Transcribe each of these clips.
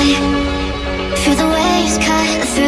I feel the waves cut through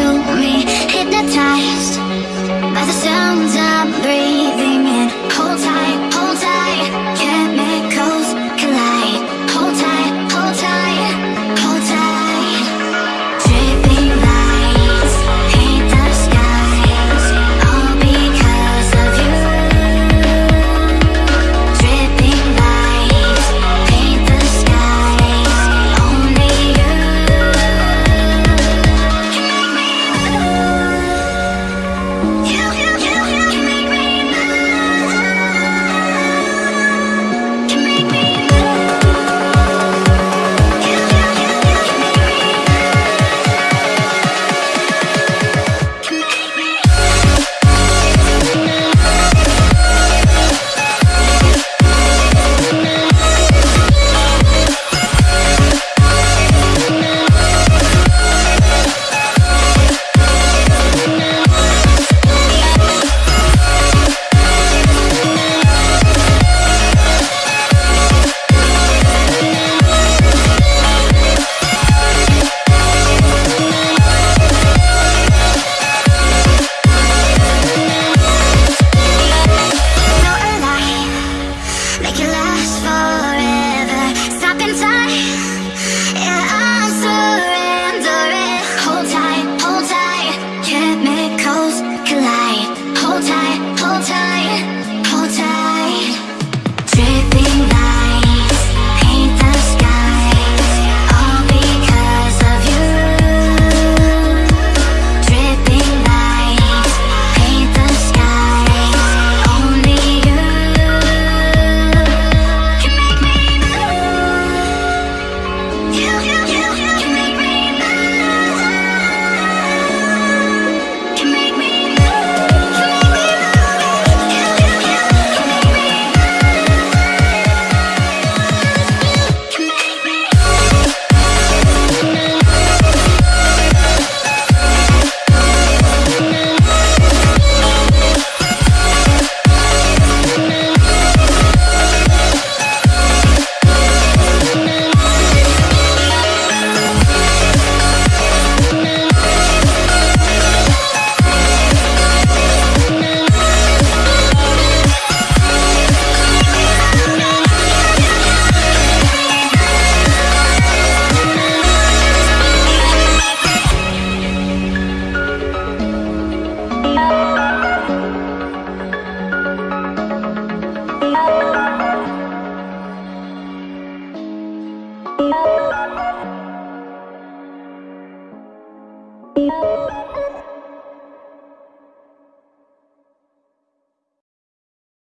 Yeah.